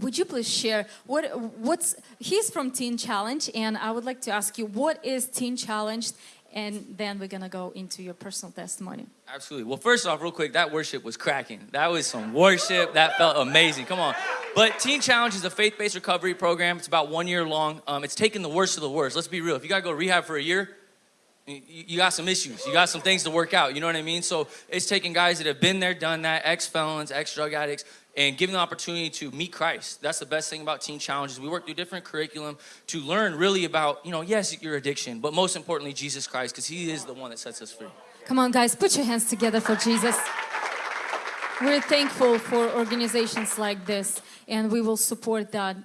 would you please share what what's he's from Teen Challenge and I would like to ask you what is Teen Challenge and then we're gonna go into your personal testimony. Absolutely. Well, first off, real quick, that worship was cracking. That was some worship. That felt amazing. Come on. But Teen Challenge is a faith-based recovery program. It's about one year long. Um, it's taking the worst of the worst. Let's be real. If you gotta go rehab for a year, you got some issues. You got some things to work out. You know what I mean? So it's taking guys that have been there, done that, ex-felons, ex-drug addicts, and giving the opportunity to meet Christ. That's the best thing about Teen Challenges. We work through different curriculum to learn really about, you know, yes, your addiction, but most importantly, Jesus Christ, because he is the one that sets us free. Come on, guys, put your hands together for Jesus. We're thankful for organizations like this, and we will support that.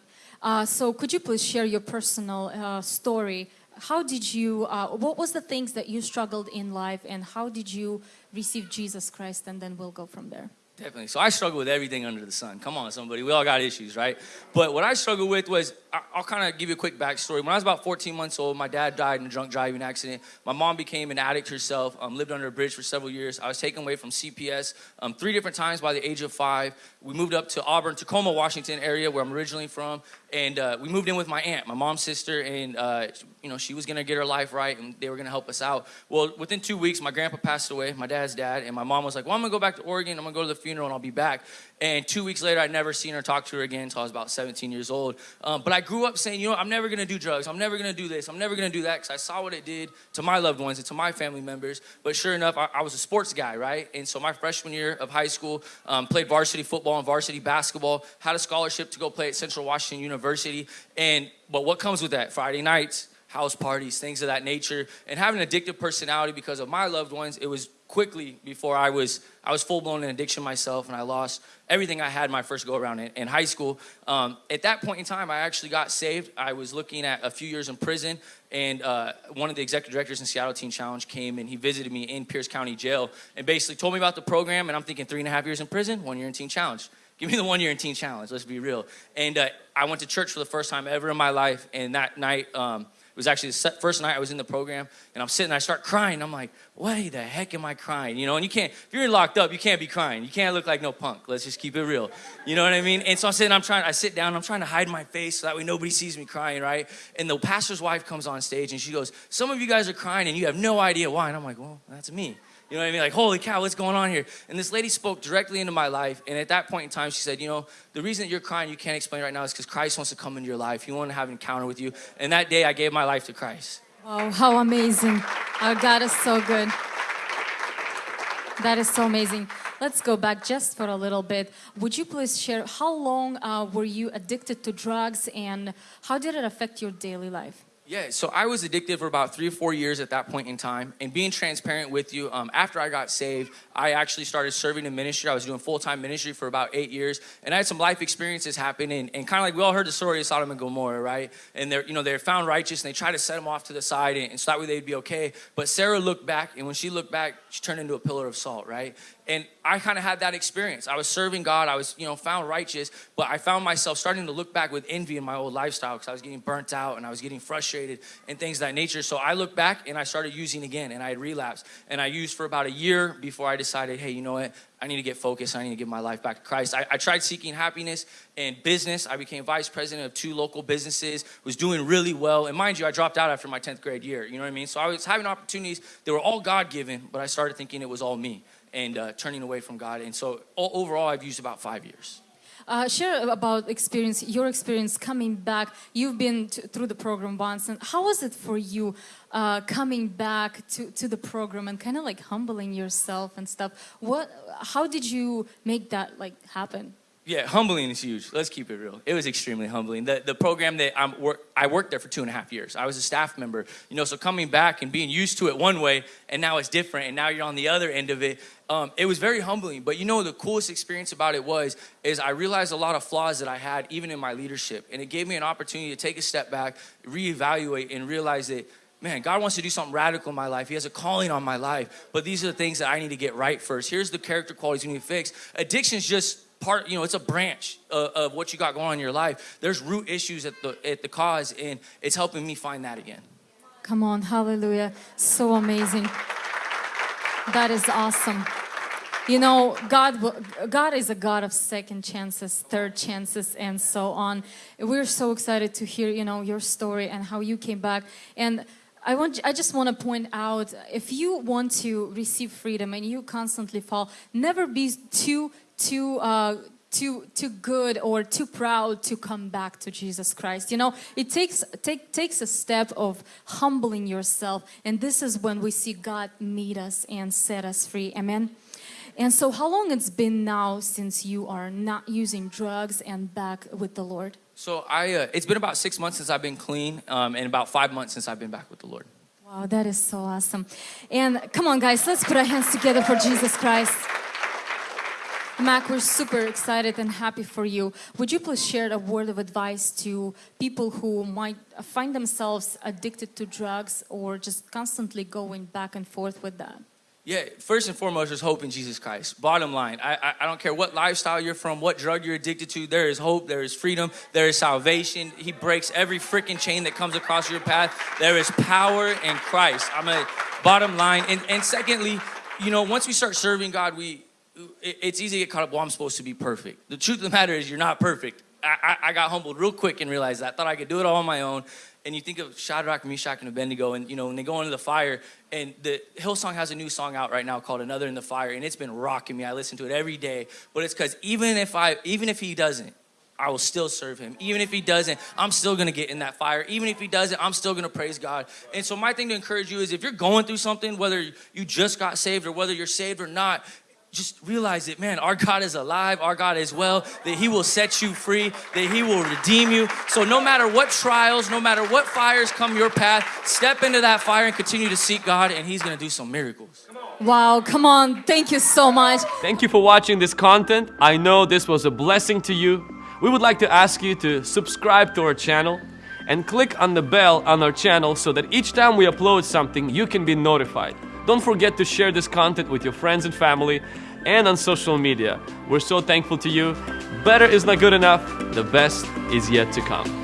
Uh, so could you please share your personal uh, story? How did you, uh, what was the things that you struggled in life, and how did you receive Jesus Christ, and then we'll go from there. Definitely. So I struggle with everything under the sun. Come on, somebody. We all got issues, right? But what I struggled with was, I'll kind of give you a quick backstory. When I was about 14 months old, my dad died in a drunk driving accident. My mom became an addict herself, um, lived under a bridge for several years. I was taken away from CPS um, three different times by the age of five. We moved up to Auburn, Tacoma, Washington area, where I'm originally from. And uh, we moved in with my aunt, my mom's sister, and uh, you know she was gonna get her life right, and they were gonna help us out. Well, within two weeks, my grandpa passed away, my dad's dad, and my mom was like, "Well, I'm gonna go back to Oregon. I'm gonna go to the funeral, and I'll be back." And two weeks later, I'd never seen her, talk to her again until I was about 17 years old. Um, but I grew up saying, you know, I'm never gonna do drugs. I'm never gonna do this. I'm never gonna do that because I saw what it did to my loved ones and to my family members. But sure enough, I, I was a sports guy, right? And so my freshman year of high school, um, played varsity football and varsity basketball, had a scholarship to go play at Central Washington University. And but what comes with that? Friday nights, house parties, things of that nature, and having an addictive personality because of my loved ones, it was quickly before I was I was full blown in addiction myself, and I lost everything I had my first go around in, in high school. Um, at that point in time, I actually got saved. I was looking at a few years in prison, and uh, one of the executive directors in Seattle Teen Challenge came and he visited me in Pierce County Jail and basically told me about the program. And I'm thinking three and a half years in prison, one year in Teen Challenge. Give me the one year in Teen Challenge. Let's be real. And uh, I went to church for the first time ever in my life, and that night. Um, it was actually the first night I was in the program, and I'm sitting, I start crying. I'm like, why the heck am I crying? You know, and you can't, if you're locked up, you can't be crying. You can't look like no punk. Let's just keep it real. You know what I mean? And so I'm sitting, I'm trying, I sit down, I'm trying to hide my face so that way nobody sees me crying, right? And the pastor's wife comes on stage and she goes, some of you guys are crying and you have no idea why. And I'm like, well, that's me. You know what I mean? Like, holy cow, what's going on here? And this lady spoke directly into my life. And at that point in time, she said, you know, the reason you're crying, you can't explain right now, is because Christ wants to come into your life. He wants to have an encounter with you. And that day, I gave my life to Christ. Wow, how amazing. Our God is so good. That is so amazing. Let's go back just for a little bit. Would you please share how long uh, were you addicted to drugs and how did it affect your daily life? Yeah, so I was addicted for about three or four years at that point in time. And being transparent with you, um, after I got saved, I actually started serving in ministry. I was doing full-time ministry for about eight years. And I had some life experiences happen. And, and kind of like we all heard the story of Sodom and Gomorrah, right? And they're, you know, they're found righteous and they try to set them off to the side and, and so that way they'd be okay. But Sarah looked back and when she looked back, she turned into a pillar of salt, right? And I kind of had that experience. I was serving God. I was, you know, found righteous, but I found myself starting to look back with envy in my old lifestyle because I was getting burnt out and I was getting frustrated and things that nature. So I looked back and I started using again and I had relapsed. And I used for about a year before I decided, hey, you know what? I need to get focused. I need to give my life back to Christ. I, I tried seeking happiness in business. I became vice president of two local businesses, was doing really well. And mind you, I dropped out after my 10th grade year. You know what I mean? So I was having opportunities. They were all God-given, but I started thinking it was all me and uh, turning away from God. And so overall, I've used about five years. Uh, share about experience, your experience coming back. You've been through the program once, and how was it for you uh, coming back to, to the program and kind of like humbling yourself and stuff? What, how did you make that like happen? Yeah, humbling is huge. Let's keep it real. It was extremely humbling. The, the program that I'm work, I worked there for two and a half years. I was a staff member, you know, so coming back and being used to it one way and now it's different and now you're on the other end of it. Um, it was very humbling, but you know, the coolest experience about it was, is I realized a lot of flaws that I had even in my leadership. And it gave me an opportunity to take a step back, reevaluate and realize that man, God wants to do something radical in my life. He has a calling on my life, but these are the things that I need to get right first. Here's the character qualities we need to fix. Addiction is just part, you know, it's a branch of, of, what you got going on in your life. There's root issues at the, at the cause and it's helping me find that again. Come on, hallelujah. So amazing. That is awesome. You know, God, God is a God of second chances, third chances, and so on. We're so excited to hear, you know, your story and how you came back. And I want, I just want to point out, if you want to receive freedom and you constantly fall, never be too, too. Uh, too too good or too proud to come back to Jesus Christ. You know, it takes take, takes a step of humbling yourself, and this is when we see God meet us and set us free. Amen. And so, how long it's been now since you are not using drugs and back with the Lord? So I, uh, it's been about six months since I've been clean, um, and about five months since I've been back with the Lord. Wow, that is so awesome. And come on, guys, let's put our hands together for Jesus Christ. Mac, we're super excited and happy for you. Would you please share a word of advice to people who might find themselves addicted to drugs or just constantly going back and forth with that? Yeah, first and foremost, there's hope in Jesus Christ. Bottom line, I, I, I don't care what lifestyle you're from, what drug you're addicted to, there is hope, there is freedom, there is salvation. He breaks every freaking chain that comes across your path. There is power in Christ. I'm a bottom line. And, and secondly, you know, once we start serving God, we it's easy to get caught up, well, I'm supposed to be perfect. The truth of the matter is, you're not perfect. I, I, I got humbled real quick and realized that. I thought I could do it all on my own. And you think of Shadrach, Meshach, and Abednego, and you know, when they go into the fire, and the Hillsong has a new song out right now called Another in the Fire, and it's been rocking me. I listen to it every day. But it's because even if I even if he doesn't, I will still serve him. Even if he doesn't, I'm still gonna get in that fire. Even if he doesn't, I'm still gonna praise God. And so my thing to encourage you is if you're going through something, whether you just got saved or whether you're saved or not, just realize it, man, our God is alive, our God is well, that He will set you free, that He will redeem you. So, no matter what trials, no matter what fires come your path, step into that fire and continue to seek God, and He's gonna do some miracles. Wow, come on. Thank you so much. Thank you for watching this content. I know this was a blessing to you. We would like to ask you to subscribe to our channel and click on the bell on our channel so that each time we upload something, you can be notified. Don't forget to share this content with your friends and family and on social media. We're so thankful to you. Better is not good enough, the best is yet to come.